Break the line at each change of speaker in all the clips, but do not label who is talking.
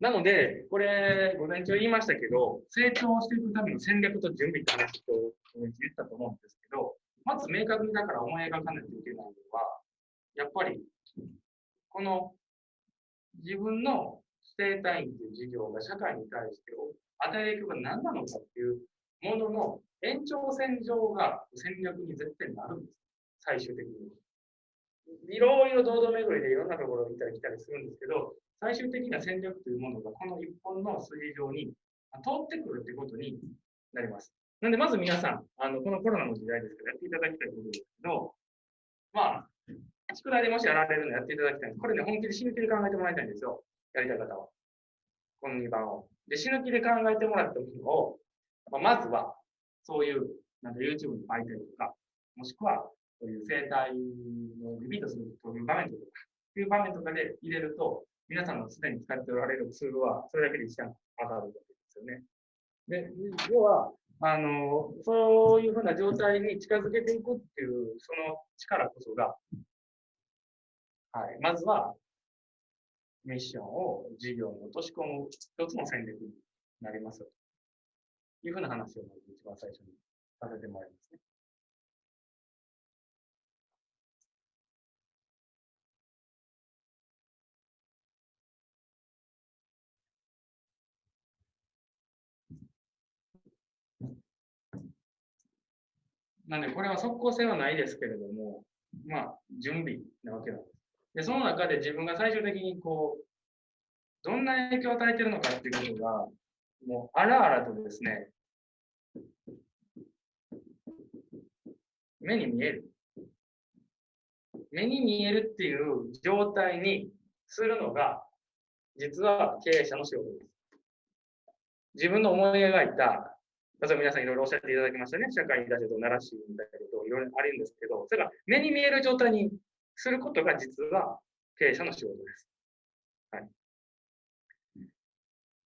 なので、これ、午前中言いましたけど、成長していくための戦略と準備って話と午前中言ったと思うんですけど、まず明確にだから思い描かないといけないのは、やっぱり、この自分の指定単位という事業が社会に対して与える影響が何なのかっていうものの延長線上が戦略に絶対なるんです。最終的に。いろいろ堂々巡りでいろんなところに行ったり来たりするんですけど、最終的な戦略というものがこの一本の筋上に通ってくるってことになります。なんで、まず皆さん、あの、このコロナの時代ですからやっていただきたいことですけど、まあ、宿題でもしやられるのやっていただきたいんです。これね、本気で死ぬ気で考えてもらいたいんですよ。やりたい方は。この2番を。で、死ぬ気で考えてもらったものを、まあ、まずは、そういう、なんか YouTube の媒体とか、もしくは、そういう生態のリピートするという場面とか、という場面とかで入れると、皆さんのすでに使っておられるツールは、それだけで一段上がるわけですよね。で、要は、あの、そういうふうな状態に近づけていくっていう、その力こそが、はい、まずは、ミッションを事業に落とし込む一つの戦略になりますというふうな話を一番最初にさせてもらいますね。なんで、これは即効性はないですけれども、まあ、準備なわけなんです。で、その中で自分が最終的にこう、どんな影響を与えてるのかっていうことが、もう、あらあらとですね、目に見える。目に見えるっていう状態にするのが、実は経営者の仕事です。自分の思い描いた例えば皆さんいろいろおっしゃっていただきましたね。社会に出してと、奈良市みたいなこといろいろあるんですけど、それが目に見える状態にすることが実は経営者の仕事です。はい。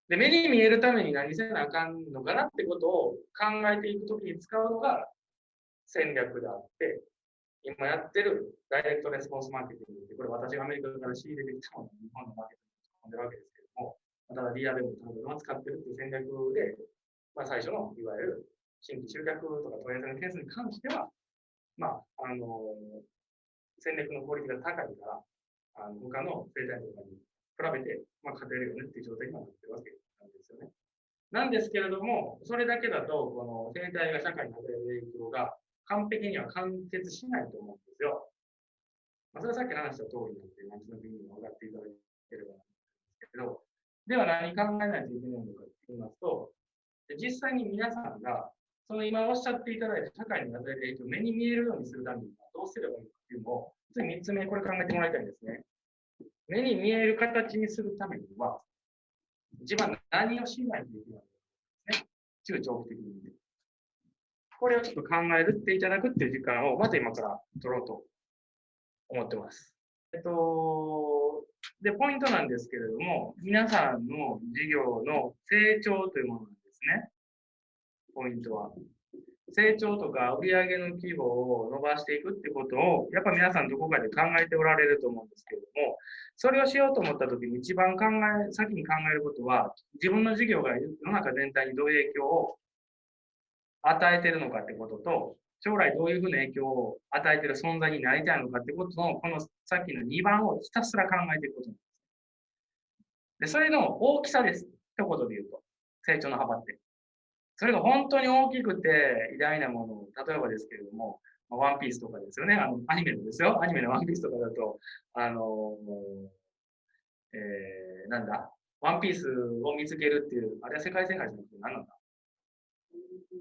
で、目に見えるために何せなあかんのかなってことを考えていくときに使うのが戦略であって、今やってるダイレクトレスポンスマーケティングって、これ私がアメリカから仕入れてきたもの日本のマーケティングに込んでるわけですけども、ただ DRM を使ってるっていう戦略でまあ、最初のいわゆる新規集客とか問い合わせの件数に関しては、まあ、あの、戦略の効率が高いから、あの他の生態とかに比べて、まあ、勝てるよねっていう状態になってるわけなんですよね。なんですけれども、それだけだと、この生態が社会に与える影響が完璧には完結しないと思うんですよ。まあ、それはさっき話した通りなんで、なんとなく意味が分かっていただければなんですけど、では何考えないといけないのかと言いますと、で実際に皆さんが、その今おっしゃっていただいた社会に与える影響を目に見えるようにするためにはどうすればいいのかっていうのを、次3つ目、これ考えてもらいたいんですね。目に見える形にするためには、自分は何をしないといけないかですね。中長期的に。これをちょっと考えるっていただくっていう時間を、まず今から取ろうと思ってます。えっと、で、ポイントなんですけれども、皆さんの事業の成長というものね。ポイントは。成長とか売上の規模を伸ばしていくってことを、やっぱ皆さんどこかで考えておられると思うんですけれども、それをしようと思った時に一番考え、先に考えることは、自分の事業が世の中全体にどういう影響を与えてるのかってことと、将来どういうふうな影響を与えてる存在になりたいのかってことの、このさっきの2番をひたすら考えていくことなんです。で、それの大きさです。一言で言うと。成長の幅って。それが本当に大きくて偉大なもの例えばですけれども、まあワンピースとかですよね。あの、アニメのですよ。アニメのワンピースとかだと、あの、えー、なんだ、ワンピースを見つけるっていう、あれは世界戦界じゃなくて何なんだ？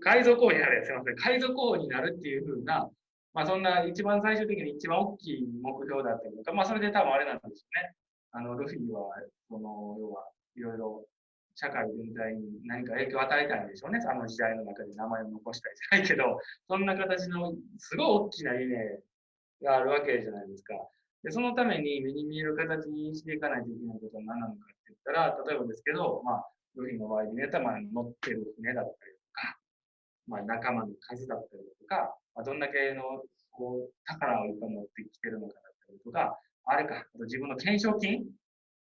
海賊王になる。すいません。海賊王になるっていうふうな、まあそんな一番最終的に一番大きい目標だったりとか、まあそれで多分あれなんですよね。あの、ルフィは、その、要は、いろいろ社会全体に何か影響を与えたんでしょうね。あの時代の中で名前を残したりじゃないけど、そんな形のすごい大きな夢があるわけじゃないですか。で、そのために目に見える形にしていかないといけないことは何なのかって言ったら、例えばですけど、まあ、ルフィの場合でね、たまに乗ってる船だったりとか、まあ、仲間の数だったりとか、まあ、どんだけのこう宝をいっぱい持ってきてるのかだったりとか、あれか、あと自分の懸賞金、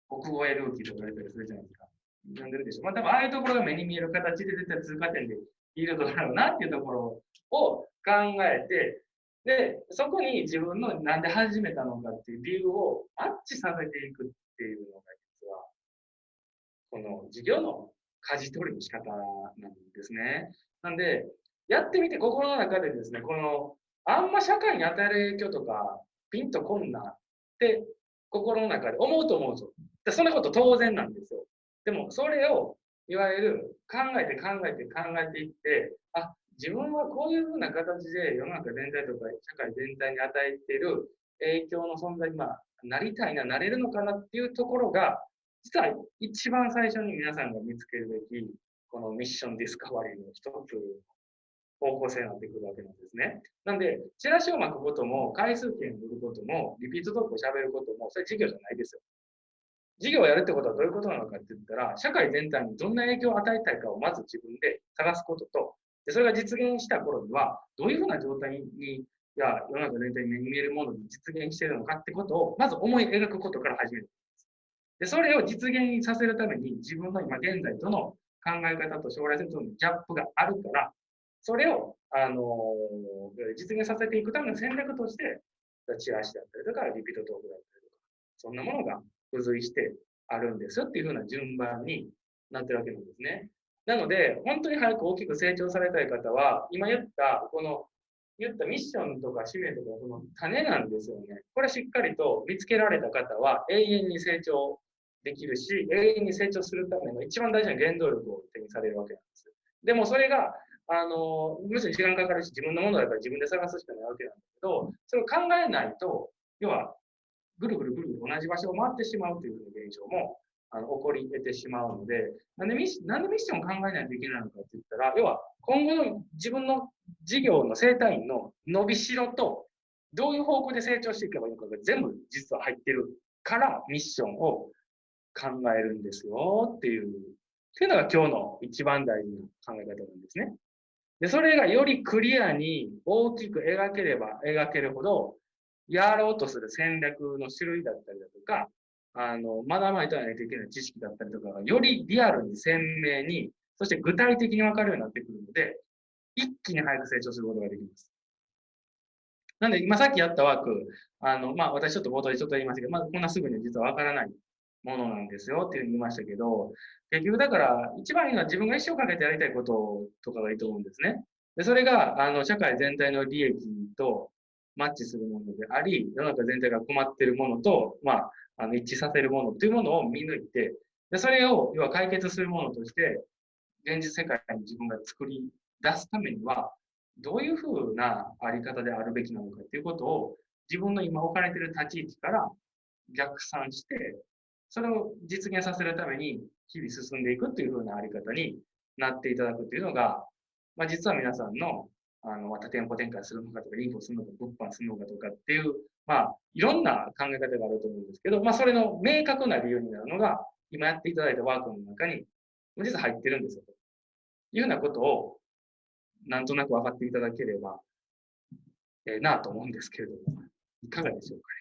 国語へルーキーと言われたりするじゃないですか。読んでるでしょ。まあ多分ああいうところが目に見える形で絶対通過点でいるだろうなっていうところを考えて、で、そこに自分のなんで始めたのかっていう理由をマッチさせていくっていうのが実は、この授業の舵取りの仕方なんですね。なんで、やってみて心の中でですね、この、あんま社会に与える影響とか、ピンとこんなって心の中で思うと思うんですよ。そんなこと当然なんですよ。でも、それを、いわゆる考えて考えて考えていって、あ、自分はこういうふうな形で世の中全体とか社会全体に与えている影響の存在に、まあ、なりたいな、なれるのかなっていうところが、実は一番最初に皆さんが見つけるべき、このミッションディスカバリーの一つ方向性になってくるわけなんですね。なんで、チラシを巻くことも、回数券を売ることも、リピートトークを喋ることも、それ事業じゃないですよ。事業をやるってことはどういうことなのかって言ったら、社会全体にどんな影響を与えたいかをまず自分で探すことと、でそれが実現した頃には、どういうふうな状態に、や世の中全体に目に見えるものに実現しているのかってことを、まず思い描くことから始める。で、それを実現させるために、自分の今現在との考え方と将来性とのギャップがあるから、それを、あの実現させていくための戦略として、チラシだったりとか、リピートトークだったりとか、そんなものが付随してあるんですよっていうふうな順番になってるわけなんですね。なので、本当に早く大きく成長されたい方は、今言った、この、言ったミッションとか使命とか、その種なんですよね。これしっかりと見つけられた方は、永遠に成長できるし、永遠に成長するための一番大事な原動力を手にされるわけなんです。でもそれが、あの、むしろ時間かかるし、自分のものだから自分で探すしかないわけなんだけど、それを考えないと、要は、ぐるぐるぐるぐる同じ場所を回ってしまうという現象もあの起こり得てしまうので、なんでミッシなんでミッションを考えないといけないのかって言ったら、要は今後の自分の事業の生態院の伸びしろと、どういう方向で成長していけばいいのかが全部実は入ってるからミッションを考えるんですよっていう、っていうのが今日の一番大事な考え方なんですね。で、それがよりクリアに大きく描ければ描けるほど、やろうとする戦略の種類だったりだとか、あの、学ばないといけない知識だったりとかが、よりリアルに鮮明に、そして具体的にわかるようになってくるので、一気に早く成長することができます。なんで、今さっきやったワーク、あの、まあ、私ちょっと冒頭でちょっと言いましたけど、まあ、こんなすぐに実はわからないものなんですよっていうふうに言いましたけど、結局だから、一番いいのは自分が一生かけてやりたいこととかがいいと思うんですね。で、それが、あの、社会全体の利益とマッチするものであり、世の中全体が困っているものと、まあ、あの一致させるものというものを見抜いて、でそれを要は解決するものとして、現実世界に自分が作り出すためには、どういうふうなあり方であるべきなのかということを、自分の今置かれている立ち位置から逆算して、それを実現させるために日々進んでいくというふうなあり方になっていただくというのが、まあ、実は皆さんのあの、また店舗展開するのかとか、インフォするのか、物販するのかとかっていう、まあ、いろんな考え方があると思うんですけど、まあ、それの明確な理由になるのが、今やっていただいたワークの中に、実は入ってるんですよ。というようなことを、なんとなく分かっていただければ、ええー、なと思うんですけれども、いかがでしょうかね。